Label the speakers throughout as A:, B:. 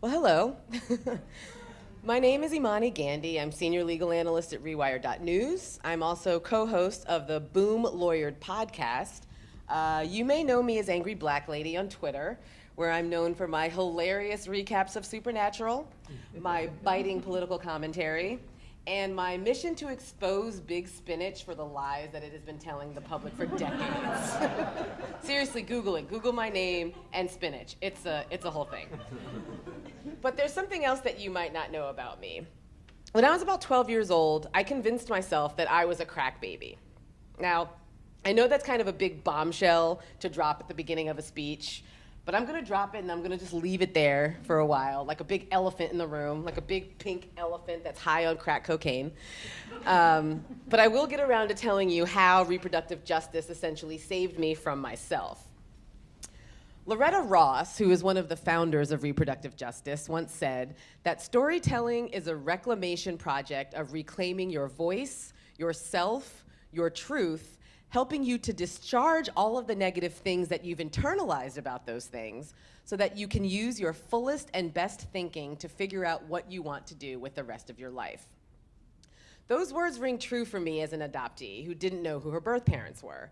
A: Well, hello. My name is Imani Gandy. I'm senior legal analyst at Rewire.news. I'm also co-host of the Boom Lawyered podcast. Uh, you may know me as Angry Black Lady on Twitter, where I'm known for my hilarious recaps of Supernatural, my biting political commentary, and my mission to expose Big Spinach for the lies that it has been telling the public for decades. Seriously, Google it. Google my name and spinach. It's a, it's a whole thing. But there's something else that you might not know about me. When I was about 12 years old, I convinced myself that I was a crack baby. Now, I know that's kind of a big bombshell to drop at the beginning of a speech, but I'm gonna drop it and I'm gonna just leave it there for a while, like a big elephant in the room, like a big pink elephant that's high on crack cocaine. Um, but I will get around to telling you how reproductive justice essentially saved me from myself. Loretta Ross, who is one of the founders of reproductive justice, once said that storytelling is a reclamation project of reclaiming your voice, yourself, your truth, helping you to discharge all of the negative things that you've internalized about those things so that you can use your fullest and best thinking to figure out what you want to do with the rest of your life. Those words ring true for me as an adoptee who didn't know who her birth parents were.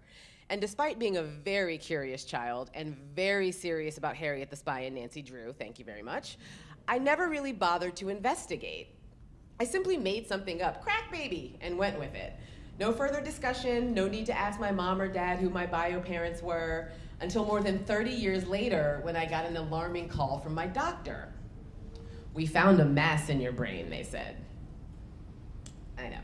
A: And despite being a very curious child and very serious about Harriet the Spy and Nancy Drew, thank you very much, I never really bothered to investigate. I simply made something up, crack baby, and went with it. No further discussion, no need to ask my mom or dad who my bio parents were, until more than 30 years later when I got an alarming call from my doctor. We found a mass in your brain, they said. I know.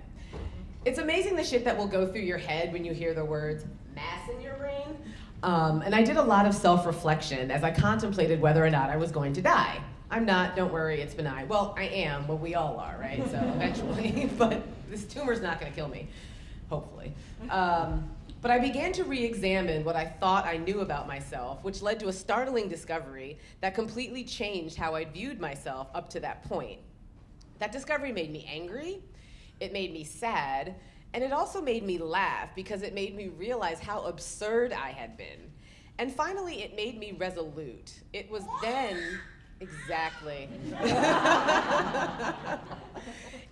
A: It's amazing the shit that will go through your head when you hear the words mass in your brain. Um, and I did a lot of self-reflection as I contemplated whether or not I was going to die. I'm not, don't worry, it's benign. Well, I am, but we all are, right? So eventually, but this tumor's not gonna kill me hopefully. Um, but I began to re-examine what I thought I knew about myself, which led to a startling discovery that completely changed how I viewed myself up to that point. That discovery made me angry, it made me sad, and it also made me laugh because it made me realize how absurd I had been. And finally, it made me resolute. It was then, exactly.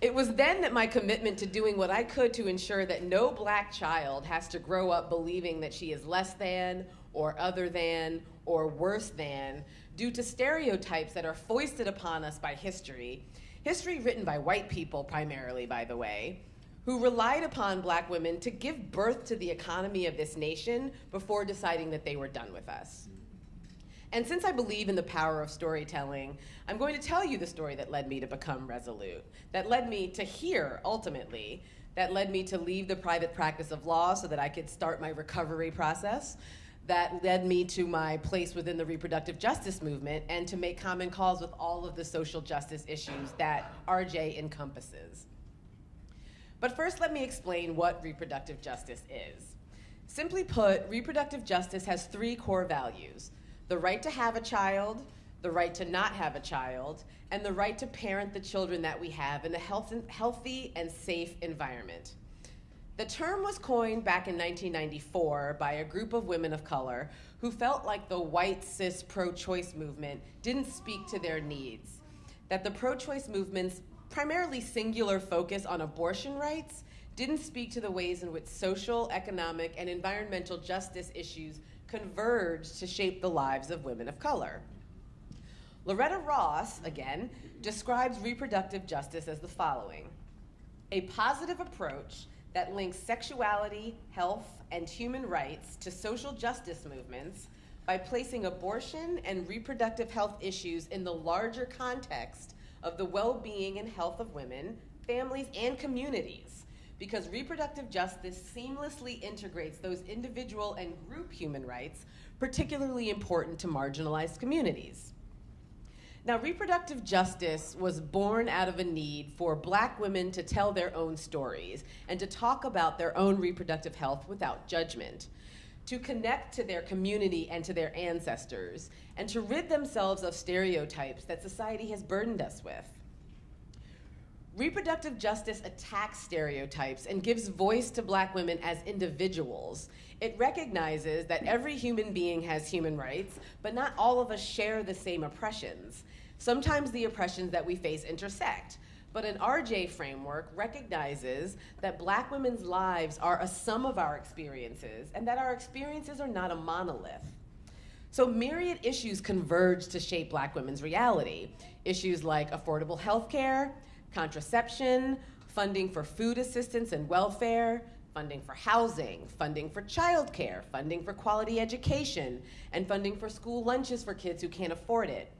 A: It was then that my commitment to doing what I could to ensure that no black child has to grow up believing that she is less than, or other than, or worse than, due to stereotypes that are foisted upon us by history, history written by white people primarily, by the way, who relied upon black women to give birth to the economy of this nation before deciding that they were done with us. And since I believe in the power of storytelling, I'm going to tell you the story that led me to become resolute, that led me to here, ultimately, that led me to leave the private practice of law so that I could start my recovery process, that led me to my place within the reproductive justice movement and to make common cause with all of the social justice issues that RJ encompasses. But first, let me explain what reproductive justice is. Simply put, reproductive justice has three core values the right to have a child, the right to not have a child, and the right to parent the children that we have in a health healthy and safe environment. The term was coined back in 1994 by a group of women of color who felt like the white cis pro-choice movement didn't speak to their needs, that the pro-choice movement's primarily singular focus on abortion rights didn't speak to the ways in which social, economic, and environmental justice issues converged to shape the lives of women of color. Loretta Ross, again, describes reproductive justice as the following. A positive approach that links sexuality, health, and human rights to social justice movements by placing abortion and reproductive health issues in the larger context of the well-being and health of women, families, and communities because reproductive justice seamlessly integrates those individual and group human rights, particularly important to marginalized communities. Now, reproductive justice was born out of a need for black women to tell their own stories and to talk about their own reproductive health without judgment, to connect to their community and to their ancestors, and to rid themselves of stereotypes that society has burdened us with. Reproductive justice attacks stereotypes and gives voice to black women as individuals. It recognizes that every human being has human rights, but not all of us share the same oppressions. Sometimes the oppressions that we face intersect, but an RJ framework recognizes that black women's lives are a sum of our experiences and that our experiences are not a monolith. So myriad issues converge to shape black women's reality. Issues like affordable health care, contraception, funding for food assistance and welfare, funding for housing, funding for childcare, funding for quality education, and funding for school lunches for kids who can't afford it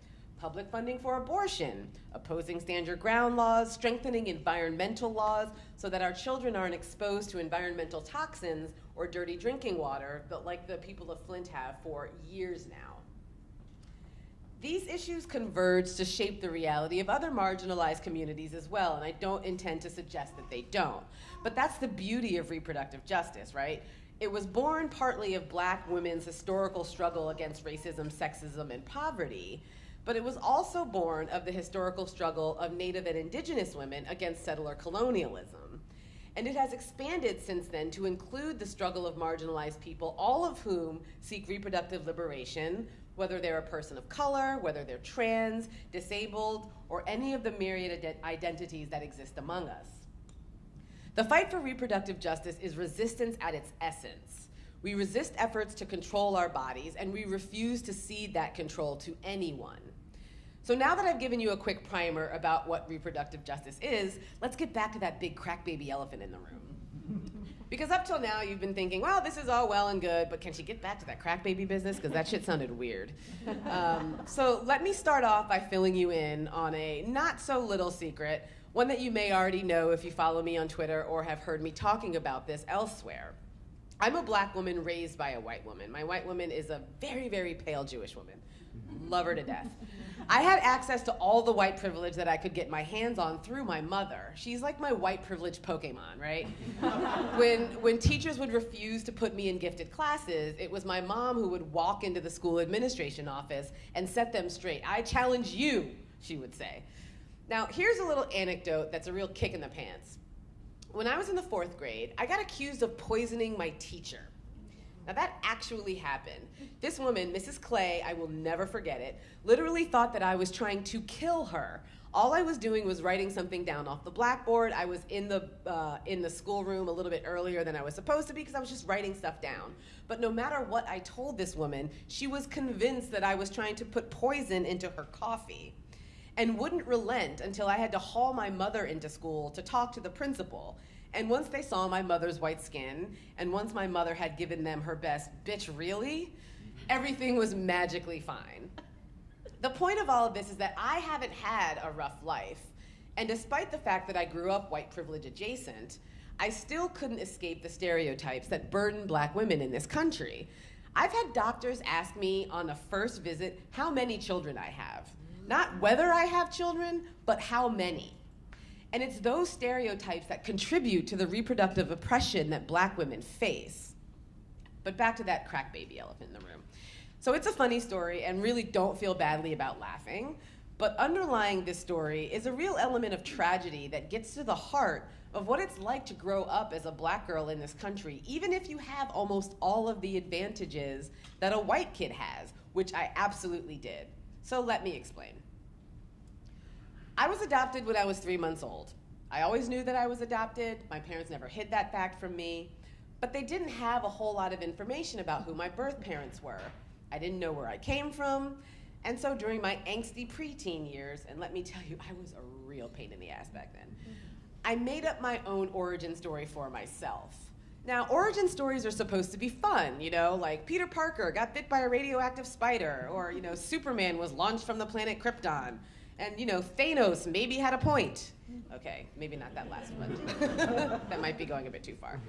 A: public funding for abortion, opposing stand your ground laws, strengthening environmental laws so that our children aren't exposed to environmental toxins or dirty drinking water, but like the people of Flint have for years now. These issues converge to shape the reality of other marginalized communities as well, and I don't intend to suggest that they don't. But that's the beauty of reproductive justice, right? It was born partly of black women's historical struggle against racism, sexism, and poverty, but it was also born of the historical struggle of Native and Indigenous women against settler colonialism. And it has expanded since then to include the struggle of marginalized people, all of whom seek reproductive liberation, whether they're a person of color, whether they're trans, disabled, or any of the myriad ident identities that exist among us. The fight for reproductive justice is resistance at its essence. We resist efforts to control our bodies, and we refuse to cede that control to anyone. So now that I've given you a quick primer about what reproductive justice is, let's get back to that big crack baby elephant in the room. Because up till now, you've been thinking, well, this is all well and good, but can she get back to that crack baby business? Because that shit sounded weird. Um, so let me start off by filling you in on a not so little secret, one that you may already know if you follow me on Twitter or have heard me talking about this elsewhere. I'm a black woman raised by a white woman. My white woman is a very, very pale Jewish woman. Love her to death. I had access to all the white privilege that I could get my hands on through my mother. She's like my white privilege Pokemon, right? when, when teachers would refuse to put me in gifted classes, it was my mom who would walk into the school administration office and set them straight. I challenge you, she would say. Now, here's a little anecdote that's a real kick in the pants. When I was in the fourth grade, I got accused of poisoning my teacher. Now that actually happened. This woman, Mrs. Clay, I will never forget it, literally thought that I was trying to kill her. All I was doing was writing something down off the blackboard. I was in the, uh, in the schoolroom a little bit earlier than I was supposed to be because I was just writing stuff down. But no matter what I told this woman, she was convinced that I was trying to put poison into her coffee and wouldn't relent until I had to haul my mother into school to talk to the principal. And once they saw my mother's white skin, and once my mother had given them her best, bitch, really? Everything was magically fine. The point of all of this is that I haven't had a rough life. And despite the fact that I grew up white privilege adjacent, I still couldn't escape the stereotypes that burden black women in this country. I've had doctors ask me on a first visit how many children I have. Not whether I have children, but how many. And it's those stereotypes that contribute to the reproductive oppression that black women face. But back to that crack baby elephant in the room. So it's a funny story, and really don't feel badly about laughing. But underlying this story is a real element of tragedy that gets to the heart of what it's like to grow up as a black girl in this country, even if you have almost all of the advantages that a white kid has, which I absolutely did. So let me explain. I was adopted when I was three months old. I always knew that I was adopted. My parents never hid that fact from me. But they didn't have a whole lot of information about who my birth parents were. I didn't know where I came from. And so during my angsty preteen years, and let me tell you, I was a real pain in the ass back then, mm-hmm. I made up my own origin story for myself. Now, origin stories are supposed to be fun, you know, like Peter Parker got bit by a radioactive spider, or, you know, Superman was launched from the planet Krypton. And you know, Thanos maybe had a point. Okay, maybe not that last one. that might be going a bit too far.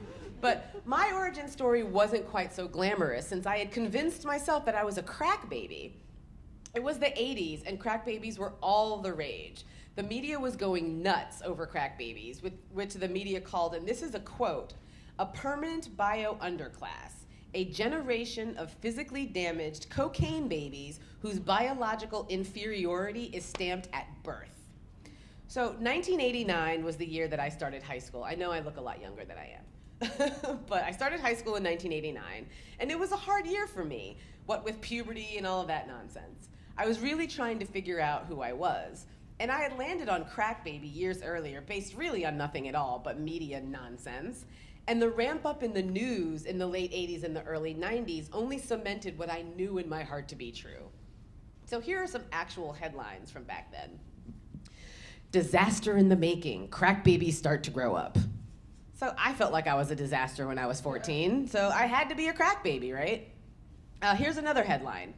A: But my origin story wasn't quite so glamorous since I had convinced myself that I was a crack baby. It was the 80s and crack babies were all the rage. The media was going nuts over crack babies, which the media called, and this is a quote, a permanent bio underclass a generation of physically damaged cocaine babies whose biological inferiority is stamped at birth. So 1989 was the year that I started high school. I know I look a lot younger than I am. but I started high school in 1989, and it was a hard year for me, what with puberty and all of that nonsense. I was really trying to figure out who I was. And I had landed on Crack Baby years earlier, based really on nothing at all but media nonsense. And the ramp up in the news in the late 80s and the early 90s only cemented what I knew in my heart to be true. So here are some actual headlines from back then Disaster in the making, crack babies start to grow up. So I felt like I was a disaster when I was 14, so I had to be a crack baby, right? Uh, here's another headline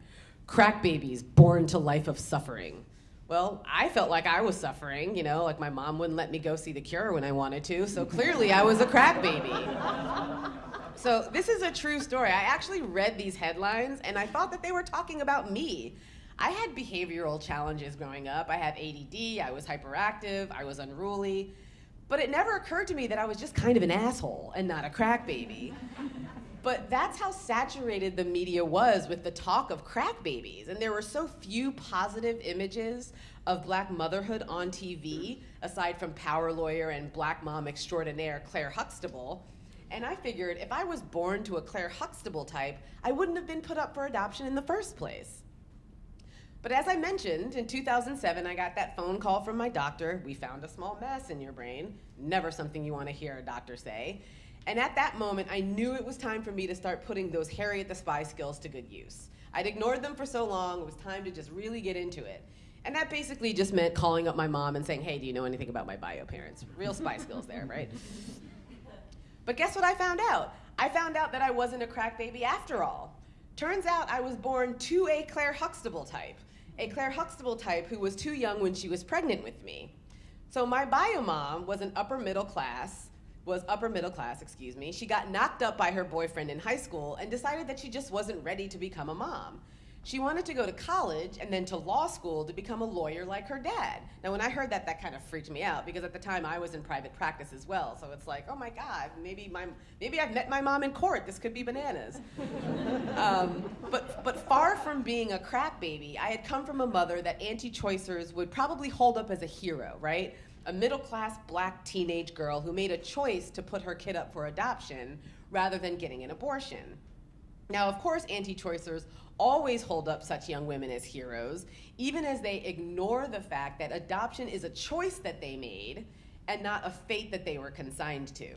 A: Crack babies born to life of suffering. Well, I felt like I was suffering, you know, like my mom wouldn't let me go see the cure when I wanted to, so clearly I was a crack baby. So, this is a true story. I actually read these headlines and I thought that they were talking about me. I had behavioral challenges growing up. I had ADD, I was hyperactive, I was unruly. But it never occurred to me that I was just kind of an asshole and not a crack baby. But that's how saturated the media was with the talk of crack babies. And there were so few positive images of black motherhood on TV, aside from power lawyer and black mom extraordinaire Claire Huxtable. And I figured if I was born to a Claire Huxtable type, I wouldn't have been put up for adoption in the first place. But as I mentioned, in 2007, I got that phone call from my doctor. We found a small mess in your brain. Never something you want to hear a doctor say. And at that moment, I knew it was time for me to start putting those Harriet the Spy skills to good use. I'd ignored them for so long, it was time to just really get into it. And that basically just meant calling up my mom and saying, hey, do you know anything about my bio parents? Real spy skills there, right? But guess what I found out? I found out that I wasn't a crack baby after all. Turns out I was born to a Claire Huxtable type, a Claire Huxtable type who was too young when she was pregnant with me. So my bio mom was an upper middle class, was upper middle class, excuse me. She got knocked up by her boyfriend in high school and decided that she just wasn't ready to become a mom. She wanted to go to college and then to law school to become a lawyer like her dad. Now, when I heard that, that kind of freaked me out because at the time I was in private practice as well. So it's like, oh my God, maybe my maybe I've met my mom in court. This could be bananas. um, but but far from being a crack baby, I had come from a mother that anti-choicers would probably hold up as a hero, right? A middle class black teenage girl who made a choice to put her kid up for adoption rather than getting an abortion. Now, of course, anti choicers always hold up such young women as heroes, even as they ignore the fact that adoption is a choice that they made and not a fate that they were consigned to.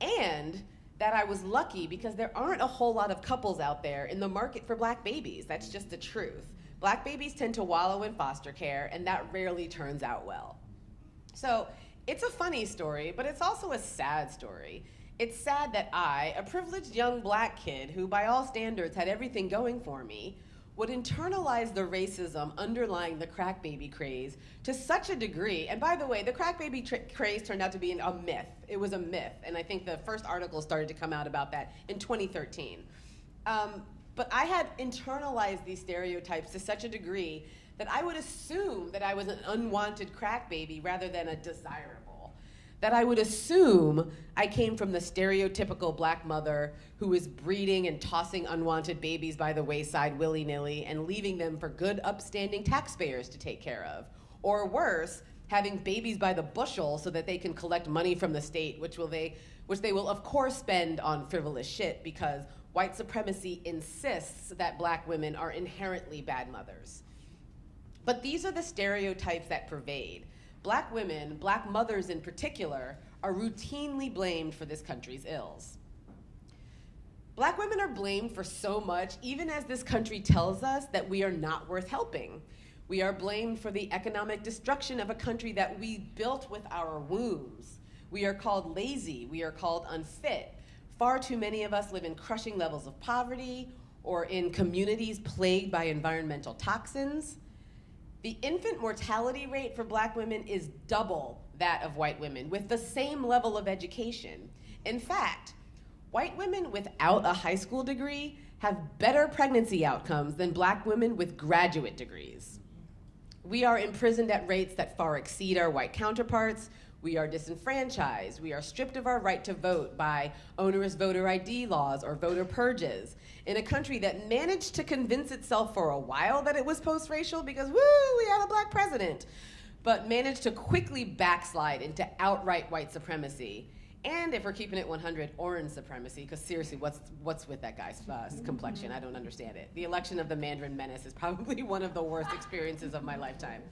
A: And that I was lucky because there aren't a whole lot of couples out there in the market for black babies. That's just the truth. Black babies tend to wallow in foster care, and that rarely turns out well. So it's a funny story, but it's also a sad story. It's sad that I, a privileged young black kid who, by all standards, had everything going for me, would internalize the racism underlying the crack baby craze to such a degree. And by the way, the crack baby craze turned out to be a myth. It was a myth. And I think the first article started to come out about that in 2013. Um, but I had internalized these stereotypes to such a degree that I would assume that I was an unwanted crack baby rather than a desirable. That I would assume I came from the stereotypical black mother who is breeding and tossing unwanted babies by the wayside willy nilly and leaving them for good, upstanding taxpayers to take care of. Or worse, having babies by the bushel so that they can collect money from the state, which will they, which they will of course spend on frivolous shit because white supremacy insists that black women are inherently bad mothers. But these are the stereotypes that pervade. Black women, black mothers in particular, are routinely blamed for this country's ills. Black women are blamed for so much, even as this country tells us that we are not worth helping. We are blamed for the economic destruction of a country that we built with our wombs. We are called lazy. We are called unfit. Far too many of us live in crushing levels of poverty or in communities plagued by environmental toxins. The infant mortality rate for black women is double that of white women with the same level of education. In fact, white women without a high school degree have better pregnancy outcomes than black women with graduate degrees. We are imprisoned at rates that far exceed our white counterparts. We are disenfranchised. We are stripped of our right to vote by onerous voter ID laws or voter purges in a country that managed to convince itself for a while that it was post racial because, woo, we have a black president, but managed to quickly backslide into outright white supremacy And if we're keeping it 100, orange supremacy, because seriously, what's, what's with that guy's uh, complexion? I don't understand it. The election of the Mandarin Menace is probably one of the worst experiences of my lifetime.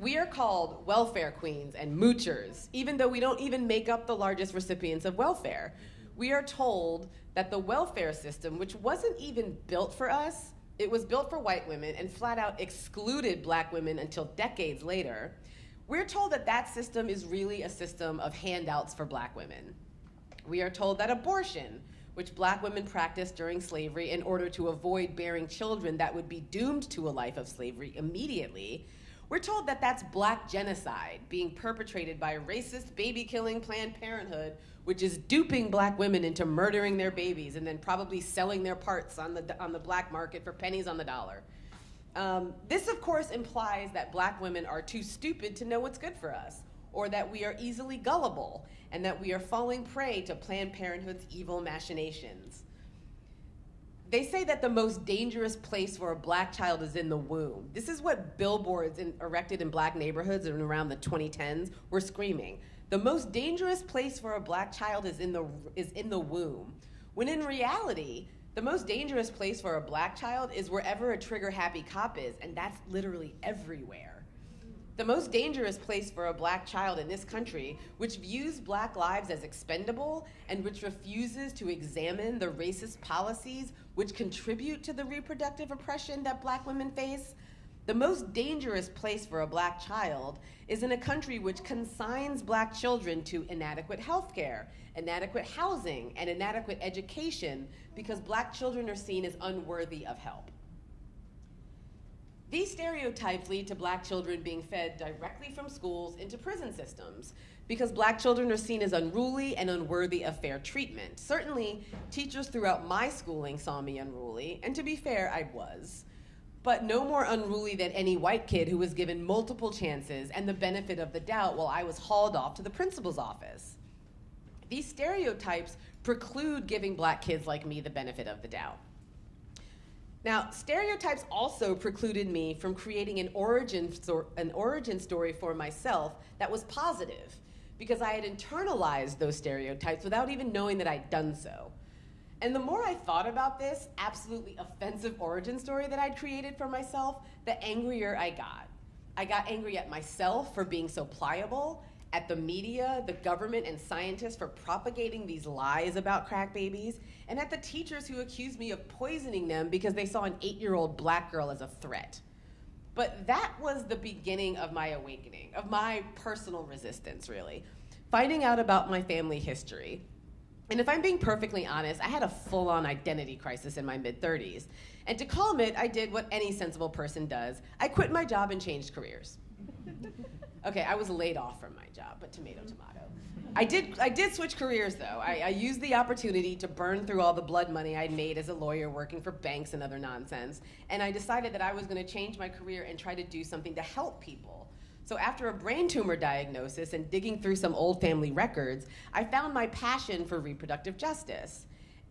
A: We are called welfare queens and moochers, even though we don't even make up the largest recipients of welfare. We are told that the welfare system, which wasn't even built for us, it was built for white women and flat out excluded black women until decades later we're told that that system is really a system of handouts for black women. We are told that abortion, which black women practiced during slavery in order to avoid bearing children that would be doomed to a life of slavery immediately, we're told that that's black genocide being perpetrated by racist baby killing Planned Parenthood, which is duping black women into murdering their babies and then probably selling their parts on the, on the black market for pennies on the dollar. Um, this, of course, implies that black women are too stupid to know what's good for us, or that we are easily gullible, and that we are falling prey to Planned Parenthood's evil machinations. They say that the most dangerous place for a black child is in the womb. This is what billboards in, erected in black neighborhoods in around the 2010s were screaming. The most dangerous place for a black child is in the, is in the womb. When in reality, the most dangerous place for a black child is wherever a trigger happy cop is, and that's literally everywhere. The most dangerous place for a black child in this country, which views black lives as expendable and which refuses to examine the racist policies which contribute to the reproductive oppression that black women face, the most dangerous place for a black child is in a country which consigns black children to inadequate health care, inadequate housing, and inadequate education because black children are seen as unworthy of help. These stereotypes lead to black children being fed directly from schools into prison systems because black children are seen as unruly and unworthy of fair treatment. Certainly, teachers throughout my schooling saw me unruly, and to be fair, I was but no more unruly than any white kid who was given multiple chances and the benefit of the doubt while I was hauled off to the principal's office. These stereotypes preclude giving black kids like me the benefit of the doubt. Now, stereotypes also precluded me from creating an origin, an origin story for myself that was positive because I had internalized those stereotypes without even knowing that I'd done so. And the more I thought about this absolutely offensive origin story that I'd created for myself, the angrier I got. I got angry at myself for being so pliable, at the media, the government, and scientists for propagating these lies about crack babies, and at the teachers who accused me of poisoning them because they saw an eight year old black girl as a threat. But that was the beginning of my awakening, of my personal resistance, really. Finding out about my family history, and if I'm being perfectly honest, I had a full on identity crisis in my mid 30s. And to calm it, I did what any sensible person does I quit my job and changed careers. okay, I was laid off from my job, but tomato, tomato. I did, I did switch careers though. I, I used the opportunity to burn through all the blood money I'd made as a lawyer working for banks and other nonsense. And I decided that I was going to change my career and try to do something to help people so after a brain tumor diagnosis and digging through some old family records, I found my passion for reproductive justice.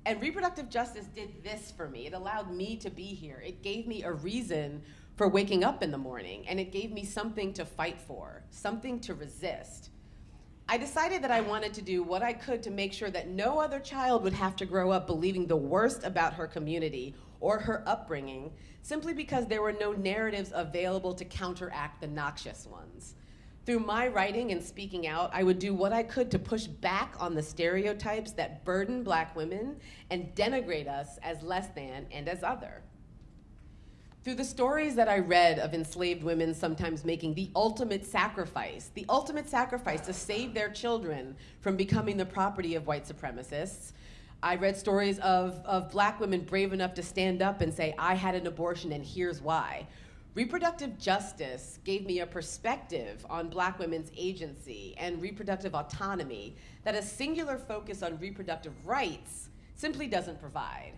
A: And reproductive justice did this for me. It allowed me to be here. It gave me a reason for waking up in the morning, and it gave me something to fight for, something to resist. I decided that I wanted to do what I could to make sure that no other child would have to grow up believing the worst about her community or her upbringing simply because there were no narratives available to counteract the noxious ones. Through my writing and speaking out, I would do what I could to push back on the stereotypes that burden black women and denigrate us as less than and as other. Through the stories that I read of enslaved women sometimes making the ultimate sacrifice, the ultimate sacrifice to save their children from becoming the property of white supremacists, I read stories of, of black women brave enough to stand up and say, I had an abortion and here's why. Reproductive justice gave me a perspective on black women's agency and reproductive autonomy that a singular focus on reproductive rights simply doesn't provide.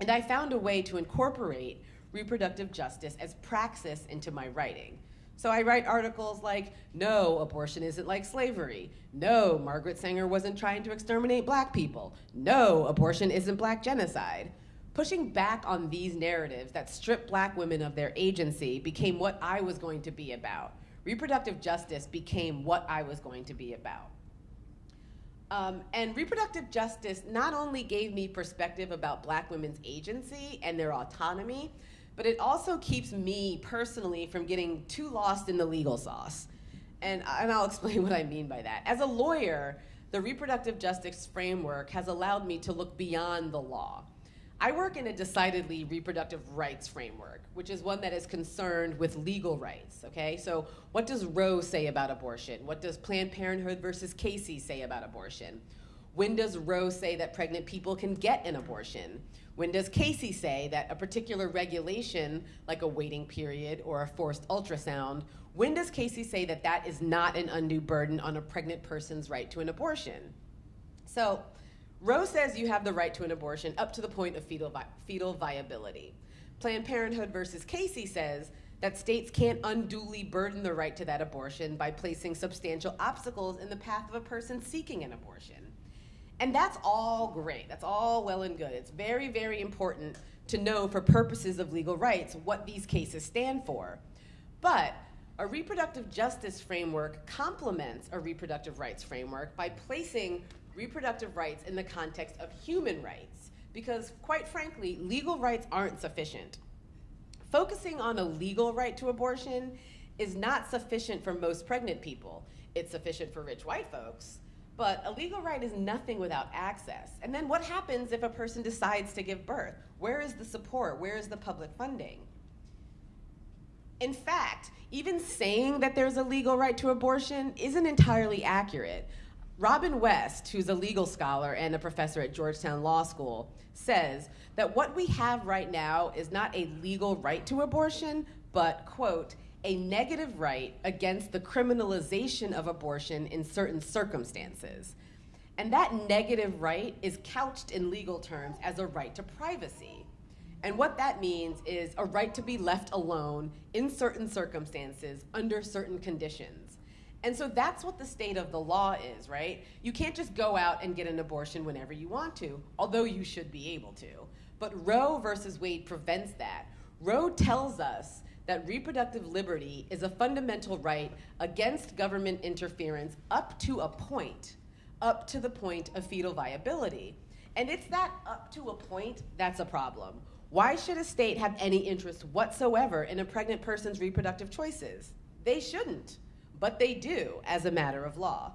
A: And I found a way to incorporate reproductive justice as praxis into my writing. So I write articles like, no, abortion isn't like slavery. No, Margaret Sanger wasn't trying to exterminate black people. No, abortion isn't black genocide. Pushing back on these narratives that strip black women of their agency became what I was going to be about. Reproductive justice became what I was going to be about. Um, and reproductive justice not only gave me perspective about black women's agency and their autonomy, but it also keeps me personally from getting too lost in the legal sauce. And, and I'll explain what I mean by that. As a lawyer, the reproductive justice framework has allowed me to look beyond the law. I work in a decidedly reproductive rights framework, which is one that is concerned with legal rights, okay? So what does Roe say about abortion? What does Planned Parenthood versus Casey say about abortion? When does Roe say that pregnant people can get an abortion? When does Casey say that a particular regulation, like a waiting period or a forced ultrasound, when does Casey say that that is not an undue burden on a pregnant person's right to an abortion? So Roe says you have the right to an abortion up to the point of fetal, vi fetal viability. Planned Parenthood versus Casey says that states can't unduly burden the right to that abortion by placing substantial obstacles in the path of a person seeking an abortion. And that's all great. That's all well and good. It's very, very important to know for purposes of legal rights what these cases stand for. But a reproductive justice framework complements a reproductive rights framework by placing reproductive rights in the context of human rights, because quite frankly, legal rights aren't sufficient. Focusing on a legal right to abortion is not sufficient for most pregnant people. It's sufficient for rich white folks, but a legal right is nothing without access. And then what happens if a person decides to give birth? Where is the support? Where is the public funding? In fact, even saying that there's a legal right to abortion isn't entirely accurate. Robin West, who's a legal scholar and a professor at Georgetown Law School, says that what we have right now is not a legal right to abortion, but, quote, a negative right against the criminalization of abortion in certain circumstances. And that negative right is couched in legal terms as a right to privacy. And what that means is a right to be left alone in certain circumstances under certain conditions. And so that's what the state of the law is, right? You can't just go out and get an abortion whenever you want to, although you should be able to. But Roe versus Wade prevents that. Roe tells us that reproductive liberty is a fundamental right against government interference up to a point, up to the point of fetal viability. And it's that up to a point that's a problem. Why should a state have any interest whatsoever in a pregnant person's reproductive choices? They shouldn't but they do as a matter of law.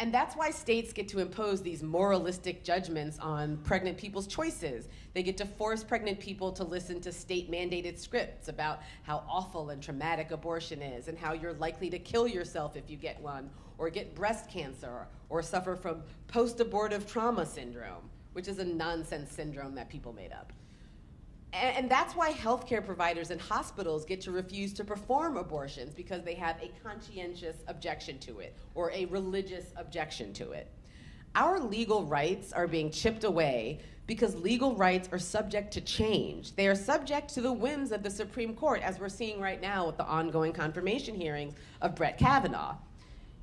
A: And that's why states get to impose these moralistic judgments on pregnant people's choices. They get to force pregnant people to listen to state mandated scripts about how awful and traumatic abortion is and how you're likely to kill yourself if you get one, or get breast cancer, or suffer from post abortive trauma syndrome, which is a nonsense syndrome that people made up. And, that's why healthcare providers and hospitals get to refuse to perform abortions because they have a conscientious objection to it or a religious objection to it. Our legal rights are being chipped away because legal rights are subject to change. They are subject to the whims of the Supreme Court, as we're seeing right now with the ongoing confirmation hearings of Brett Kavanaugh.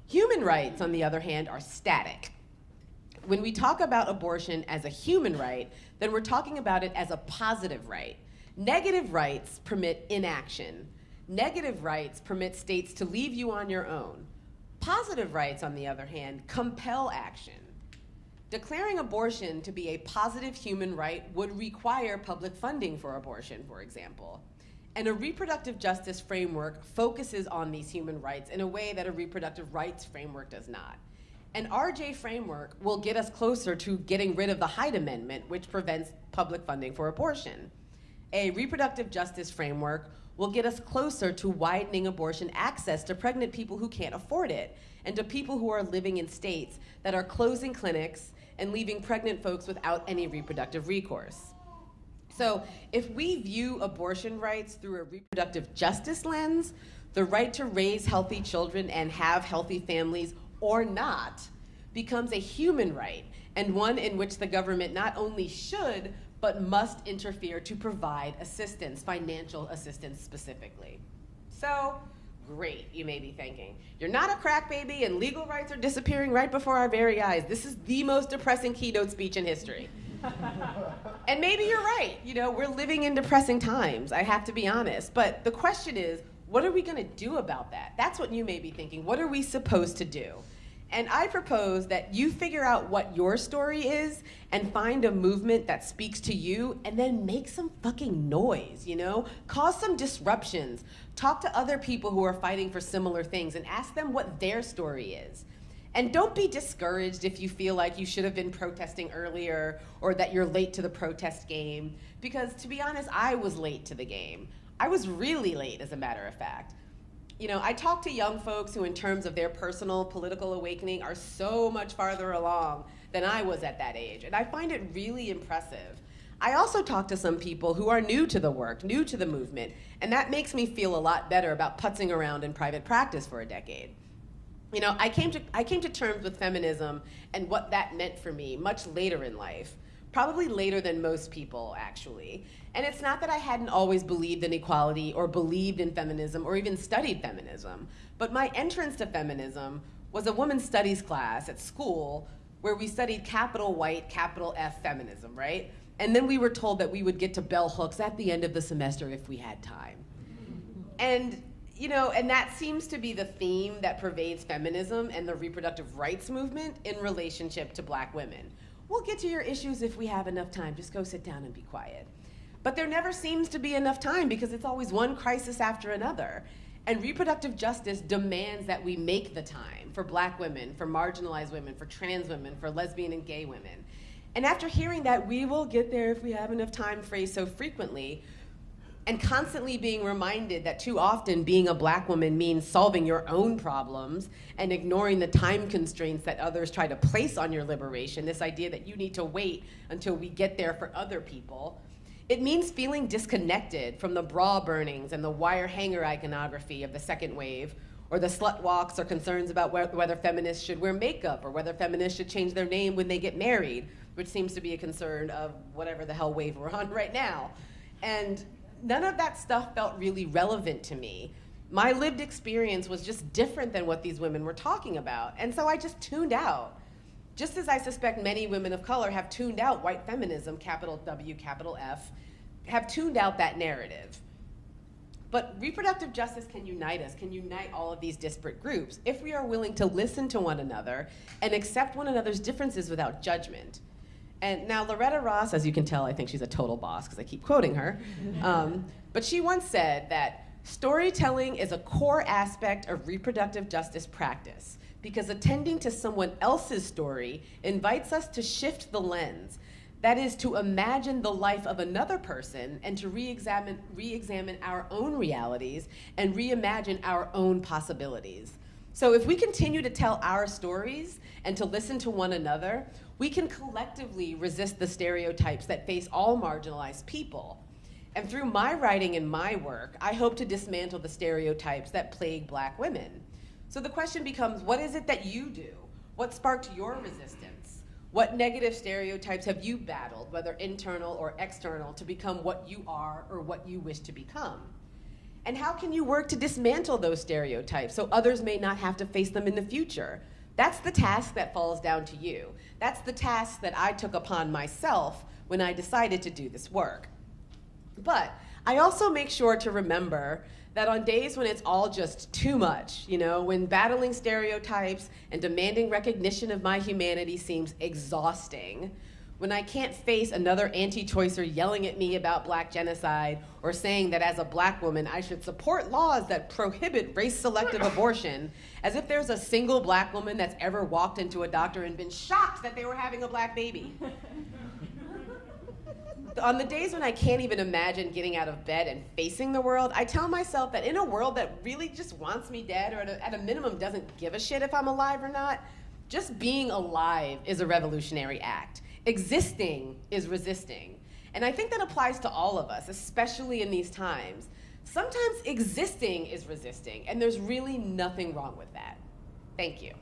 A: Human rights, on the other hand, are static. When we talk about abortion as a human right, then we're talking about it as a positive right. Negative rights permit inaction. Negative rights permit states to leave you on your own. Positive rights, on the other hand, compel action. Declaring abortion to be a positive human right would require public funding for abortion, for example. And a reproductive justice framework focuses on these human rights in a way that a reproductive rights framework does not. An RJ framework will get us closer to getting rid of the Hyde Amendment, which prevents public funding for abortion. A reproductive justice framework will get us closer to widening abortion access to pregnant people who can't afford it and to people who are living in states that are closing clinics and leaving pregnant folks without any reproductive recourse. So if we view abortion rights through a reproductive justice lens, the right to raise healthy children and have healthy families or not becomes a human right and one in which the government not only should, but must interfere to provide assistance, financial assistance specifically. So, great, you may be thinking. You're not a crack baby and legal rights are disappearing right before our very eyes. This is the most depressing keynote speech in history. and maybe you're right. You know, we're living in depressing times, I have to be honest. But the question is, what are we going to do about that? That's what you may be thinking. What are we supposed to do? And I propose that you figure out what your story is and find a movement that speaks to you and then make some fucking noise, you know? Cause some disruptions. Talk to other people who are fighting for similar things and ask them what their story is. And don't be discouraged if you feel like you should have been protesting earlier or that you're late to the protest game. Because to be honest, I was late to the game. I was really late, as a matter of fact you know, I talk to young folks who, in terms of their personal political awakening, are so much farther along than I was at that age. And I find it really impressive. I also talk to some people who are new to the work, new to the movement, and that makes me feel a lot better about putzing around in private practice for a decade. You know, I came to, I came to terms with feminism and what that meant for me much later in life probably later than most people, actually. And it's not that I hadn't always believed in equality or believed in feminism or even studied feminism, but my entrance to feminism was a women's studies class at school where we studied capital white, capital F feminism, right? And then we were told that we would get to bell hooks at the end of the semester if we had time. And you know, and that seems to be the theme that pervades feminism and the reproductive rights movement in relationship to black women We'll get to your issues if we have enough time. Just go sit down and be quiet. But there never seems to be enough time because it's always one crisis after another. And reproductive justice demands that we make the time for black women, for marginalized women, for trans women, for lesbian and gay women. And after hearing that, we will get there if we have enough time phrase so frequently, and constantly being reminded that too often being a black woman means solving your own problems and ignoring the time constraints that others try to place on your liberation, this idea that you need to wait until we get there for other people. It means feeling disconnected from the bra burnings and the wire hanger iconography of the second wave, or the slut walks or concerns about whether feminists should wear makeup or whether feminists should change their name when they get married, which seems to be a concern of whatever the hell wave we're on right now. And none of that stuff felt really relevant to me. My lived experience was just different than what these women were talking about. And so I just tuned out. Just as I suspect many women of color have tuned out white feminism, capital W, capital F, have tuned out that narrative. But reproductive justice can unite us, can unite all of these disparate groups if we are willing to listen to one another and accept one another's differences without judgment. And now Loretta Ross, as you can tell, I think she's a total boss because I keep quoting her. Um, but she once said that storytelling is a core aspect of reproductive justice practice because attending to someone else's story invites us to shift the lens. That is to imagine the life of another person and to re-examine re our own realities and reimagine our own possibilities. So if we continue to tell our stories and to listen to one another, we can collectively resist the stereotypes that face all marginalized people. And through my writing and my work, I hope to dismantle the stereotypes that plague black women. So the question becomes, what is it that you do? What sparked your resistance? What negative stereotypes have you battled, whether internal or external, to become what you are or what you wish to become? And how can you work to dismantle those stereotypes so others may not have to face them in the future? That's the task that falls down to you. That's the task that I took upon myself when I decided to do this work. But I also make sure to remember that on days when it's all just too much, you know, when battling stereotypes and demanding recognition of my humanity seems exhausting, when I can't face another anti-choicer yelling at me about black genocide or saying that as a black woman I should support laws that prohibit race-selective abortion, as if there's a single black woman that's ever walked into a doctor and been shocked that they were having a black baby. On the days when I can't even imagine getting out of bed and facing the world, I tell myself that in a world that really just wants me dead or at a, at a minimum doesn't give a shit if I'm alive or not, just being alive is a revolutionary act existing is resisting. And I think that applies to all of us, especially in these times. Sometimes existing is resisting, and there's really nothing wrong with that. Thank you.